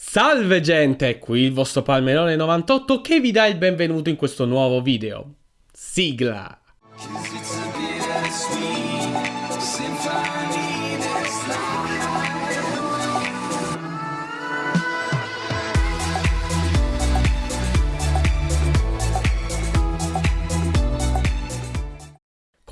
Salve gente, qui il vostro Palmerone 98 che vi dà il benvenuto in questo nuovo video. Sigla!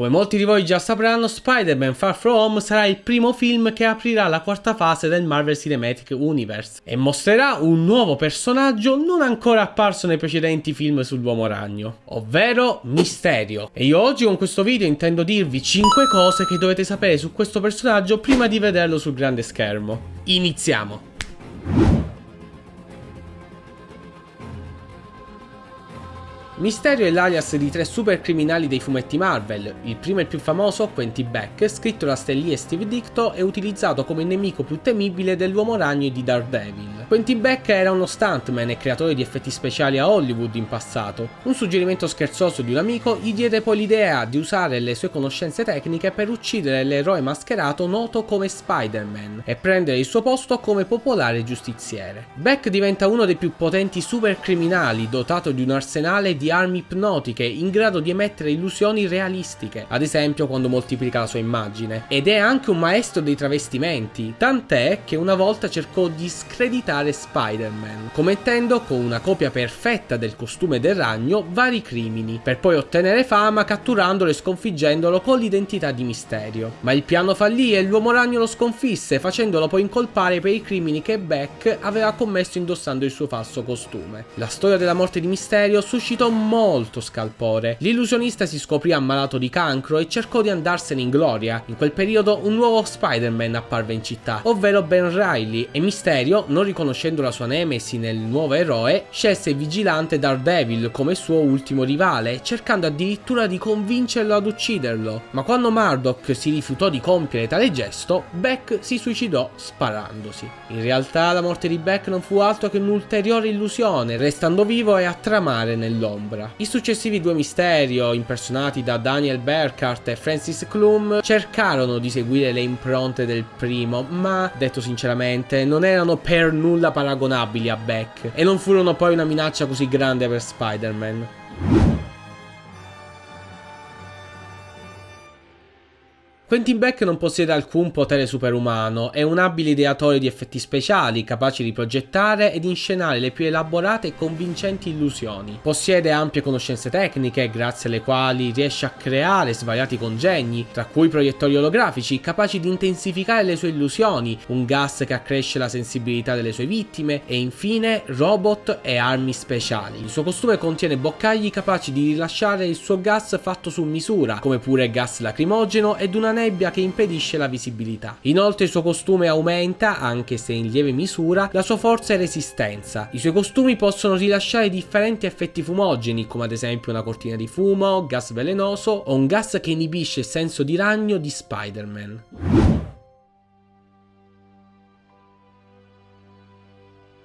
Come molti di voi già sapranno, Spider-Man Far From Home sarà il primo film che aprirà la quarta fase del Marvel Cinematic Universe e mostrerà un nuovo personaggio non ancora apparso nei precedenti film sull'Uomo Ragno, ovvero Mysterio. E io oggi con questo video intendo dirvi 5 cose che dovete sapere su questo personaggio prima di vederlo sul grande schermo. Iniziamo! Mysterio è l'alias di tre super criminali dei fumetti Marvel. Il primo e il più famoso, Quentin Beck, scritto da Stan Lee e Steve Dicto, è utilizzato come nemico più temibile dell'Uomo Ragno e di Daredevil. Quentin Beck era uno stuntman e creatore di effetti speciali a Hollywood in passato. Un suggerimento scherzoso di un amico gli diede poi l'idea di usare le sue conoscenze tecniche per uccidere l'eroe mascherato noto come Spider-Man e prendere il suo posto come popolare giustiziere. Beck diventa uno dei più potenti super criminali dotato di un arsenale di di armi ipnotiche in grado di emettere illusioni realistiche, ad esempio quando moltiplica la sua immagine. Ed è anche un maestro dei travestimenti, tant'è che una volta cercò di screditare Spider-Man, commettendo con una copia perfetta del costume del ragno vari crimini, per poi ottenere fama catturandolo e sconfiggendolo con l'identità di Misterio. Ma il piano fallì e l'uomo ragno lo sconfisse, facendolo poi incolpare per i crimini che Beck aveva commesso indossando il suo falso costume. La storia della morte di Misterio suscitò molto scalpore. L'illusionista si scoprì ammalato di cancro e cercò di andarsene in gloria. In quel periodo un nuovo Spider-Man apparve in città, ovvero Ben Riley, e Mysterio, non riconoscendo la sua nemesi nel nuovo eroe, scelse il vigilante Daredevil come suo ultimo rivale, cercando addirittura di convincerlo ad ucciderlo. Ma quando Murdoch si rifiutò di compiere tale gesto, Beck si suicidò sparandosi. In realtà la morte di Beck non fu altro che un'ulteriore illusione, restando vivo e a tramare nell'ombra ombra. I successivi due Misterio, impersonati da Daniel Berkart e Francis Klum, cercarono di seguire le impronte del primo, ma, detto sinceramente, non erano per nulla paragonabili a Beck, e non furono poi una minaccia così grande per Spider-Man. Quentin Beck non possiede alcun potere superumano, è un abile ideatore di effetti speciali, capace di progettare ed inscenare le più elaborate e convincenti illusioni. Possiede ampie conoscenze tecniche, grazie alle quali riesce a creare svariati congegni, tra cui proiettori olografici, capaci di intensificare le sue illusioni, un gas che accresce la sensibilità delle sue vittime e infine robot e armi speciali. Il suo costume contiene boccagli capaci di rilasciare il suo gas fatto su misura, come pure gas lacrimogeno ed una nebbia che impedisce la visibilità. Inoltre il suo costume aumenta, anche se in lieve misura, la sua forza e resistenza. I suoi costumi possono rilasciare differenti effetti fumogeni, come ad esempio una cortina di fumo, gas velenoso o un gas che inibisce il senso di ragno di Spider-Man.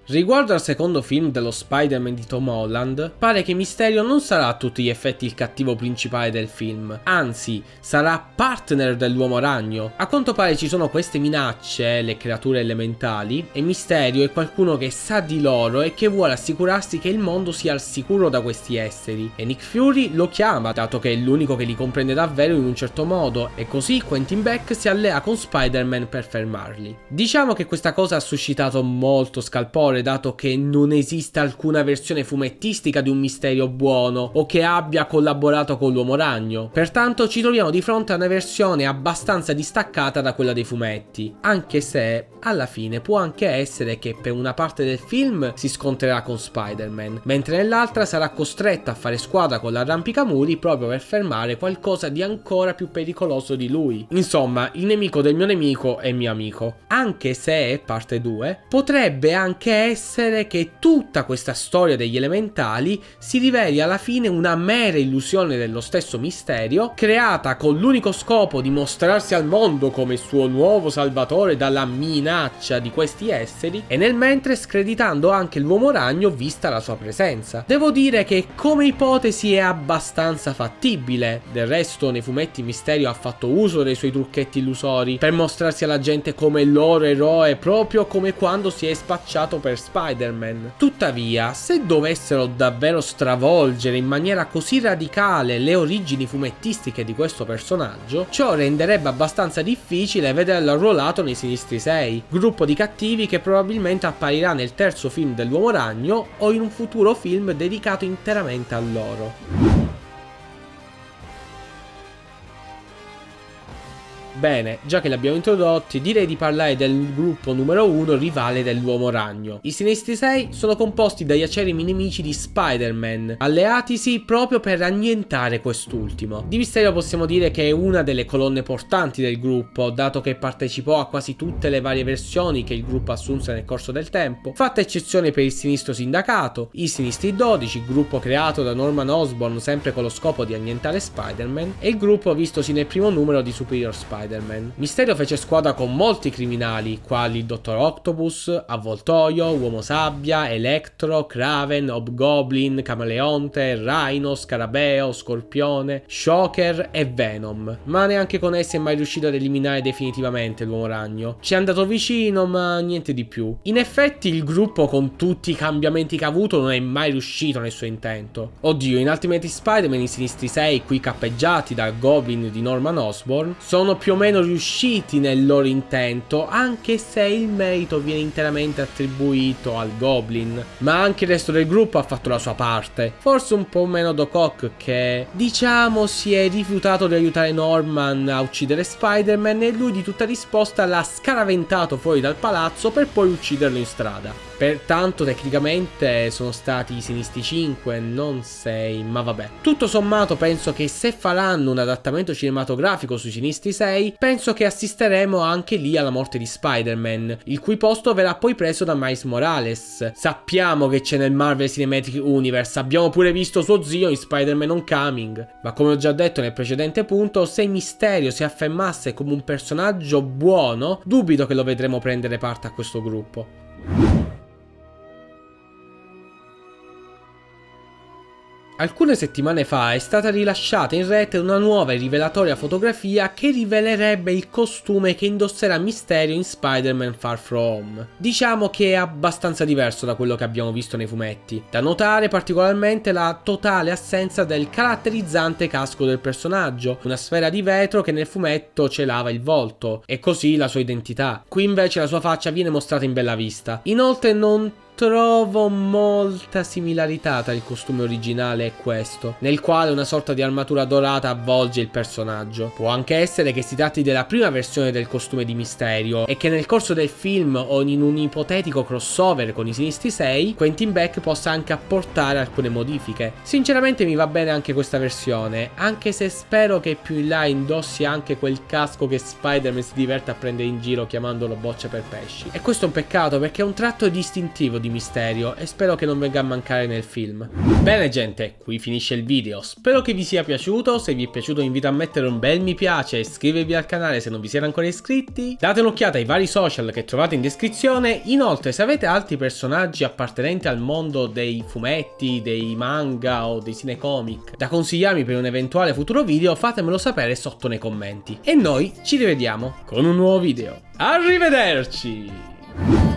Riguardo al secondo film dello Spider-Man di Tom Holland, pare che Mysterio non sarà a tutti gli effetti il cattivo principale del film, anzi sarà partner dell'uomo ragno. A quanto pare ci sono queste minacce, le creature elementali, e Mysterio è qualcuno che sa di loro e che vuole assicurarsi che il mondo sia al sicuro da questi esseri. E Nick Fury lo chiama, dato che è l'unico che li comprende davvero in un certo modo, e così Quentin Beck si allea con Spider-Man per fermarli. Diciamo che questa cosa ha suscitato molto scalpore dato che non esiste alcuna versione fumettistica di un misterio buono o che abbia collaborato con l'uomo ragno. Pertanto ci troviamo di fronte a una versione abbastanza distaccata da quella dei fumetti, anche se alla fine può anche essere che per una parte del film si scontrerà con Spider-Man, mentre nell'altra sarà costretta a fare squadra con l'arrampicamuri proprio per fermare qualcosa di ancora più pericoloso di lui. Insomma, il nemico del mio nemico è mio amico. Anche se, parte 2, potrebbe anche essere che tutta questa storia degli elementali si riveli alla fine una mera illusione dello stesso misterio, creata con l'unico scopo di mostrarsi al mondo come suo nuovo salvatore dalla minaccia di questi esseri e nel mentre screditando anche l'uomo ragno vista la sua presenza. Devo dire che come ipotesi è abbastanza fattibile, del resto nei fumetti Misterio ha fatto uso dei suoi trucchetti illusori per mostrarsi alla gente come il loro eroe proprio come quando si è spacciato per Super Spider-Man. Tuttavia, se dovessero davvero stravolgere in maniera così radicale le origini fumettistiche di questo personaggio, ciò renderebbe abbastanza difficile vederlo arruolato nei Sinistri 6, gruppo di cattivi che probabilmente apparirà nel terzo film dell'Uomo Ragno o in un futuro film dedicato interamente a loro. Bene, già che li abbiamo introdotti, direi di parlare del gruppo numero 1 rivale dell'Uomo Ragno. I Sinistri 6 sono composti dagli acerimi nemici di Spider-Man, alleatisi proprio per annientare quest'ultimo. Di Mysterio possiamo dire che è una delle colonne portanti del gruppo, dato che partecipò a quasi tutte le varie versioni che il gruppo assunse nel corso del tempo, fatta eccezione per il Sinistro Sindacato, i Sinistri 12, gruppo creato da Norman Osborn sempre con lo scopo di annientare Spider-Man, e il gruppo vistosi nel primo numero di Superior Spider-Man. Spider-Man. Mysterio fece squadra con molti criminali, quali il Dottor Octopus, Avvoltoio, Uomo Sabbia, Electro, Kraven, Hobgoblin, Camaleonte, Rhino, Scarabeo, Scorpione, Shocker e Venom. Ma neanche con essi è mai riuscito ad eliminare definitivamente l'Uomo Ragno. Ci è andato vicino, ma niente di più. In effetti il gruppo con tutti i cambiamenti che ha avuto non è mai riuscito nel suo intento. Oddio, in Ultimate Spider-Man i Sinistri 6, qui cappeggiati dal Goblin di Norman Osborn, sono più o meno riusciti nel loro intento, anche se il merito viene interamente attribuito al Goblin. Ma anche il resto del gruppo ha fatto la sua parte. Forse un po' meno Doc che, diciamo, si è rifiutato di aiutare Norman a uccidere Spider-Man e lui di tutta risposta l'ha scaraventato fuori dal palazzo per poi ucciderlo in strada. Pertanto tecnicamente sono stati i Sinistri 5, non 6, ma vabbè. Tutto sommato penso che se faranno un adattamento cinematografico sui Sinistri 6, penso che assisteremo anche lì alla morte di Spider-Man, il cui posto verrà poi preso da Miles Morales. Sappiamo che c'è nel Marvel Cinematic Universe, abbiamo pure visto suo zio in Spider-Man Homecoming, ma come ho già detto nel precedente punto, se Mysterio si affermasse come un personaggio buono, dubito che lo vedremo prendere parte a questo gruppo. Alcune settimane fa è stata rilasciata in rete una nuova e rivelatoria fotografia che rivelerebbe il costume che indosserà Mysterio in Spider-Man Far From Home. Diciamo che è abbastanza diverso da quello che abbiamo visto nei fumetti. Da notare particolarmente la totale assenza del caratterizzante casco del personaggio, una sfera di vetro che nel fumetto celava il volto, e così la sua identità. Qui invece la sua faccia viene mostrata in bella vista. Inoltre non trovo molta similarità tra il costume originale e questo, nel quale una sorta di armatura dorata avvolge il personaggio. Può anche essere che si tratti della prima versione del costume di Misterio e che nel corso del film o in un ipotetico crossover con i Sinistri 6, Quentin Beck possa anche apportare alcune modifiche. Sinceramente mi va bene anche questa versione, anche se spero che più in là indossi anche quel casco che Spider-Man si diverte a prendere in giro chiamandolo boccia per pesci. E questo è un peccato perché è un tratto distintivo di misterio e spero che non venga a mancare nel film. Bene gente, qui finisce il video, spero che vi sia piaciuto, se vi è piaciuto invito a mettere un bel mi piace e iscrivervi al canale se non vi siete ancora iscritti, date un'occhiata ai vari social che trovate in descrizione, inoltre se avete altri personaggi appartenenti al mondo dei fumetti, dei manga o dei cinecomic da consigliarmi per un eventuale futuro video fatemelo sapere sotto nei commenti. E noi ci rivediamo con un nuovo video. Arrivederci!